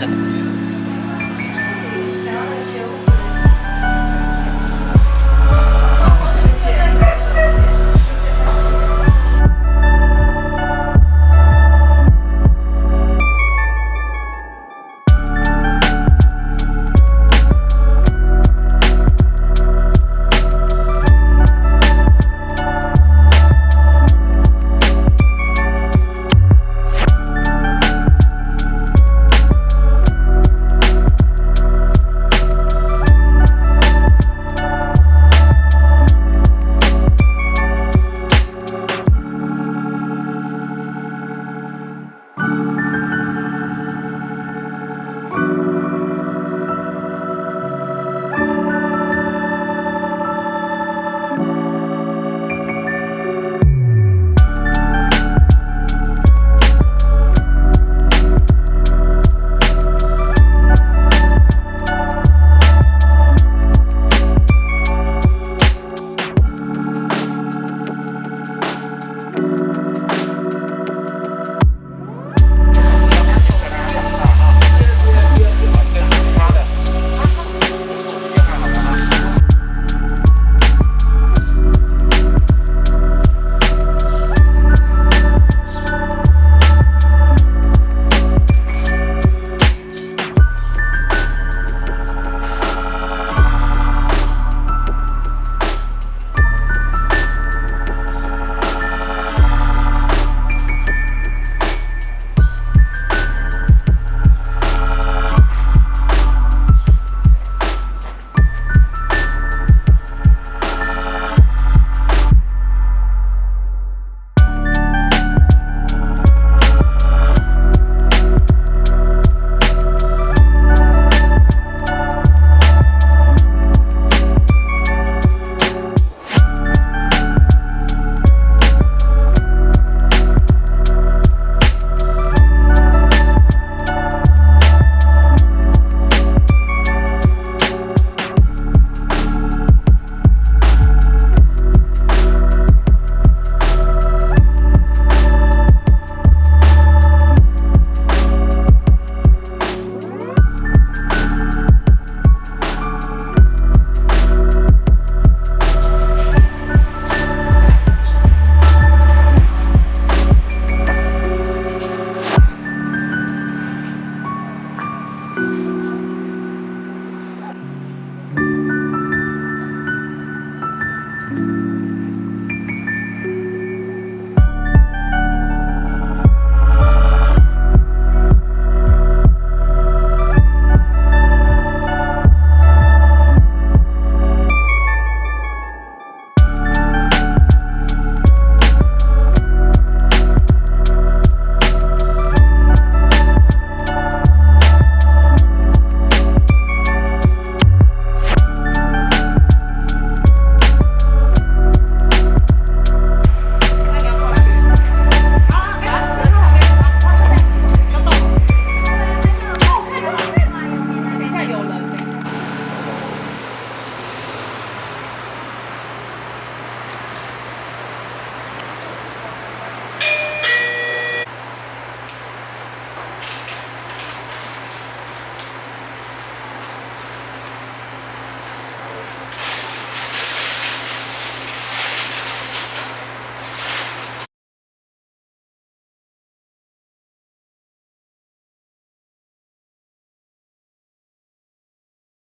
system.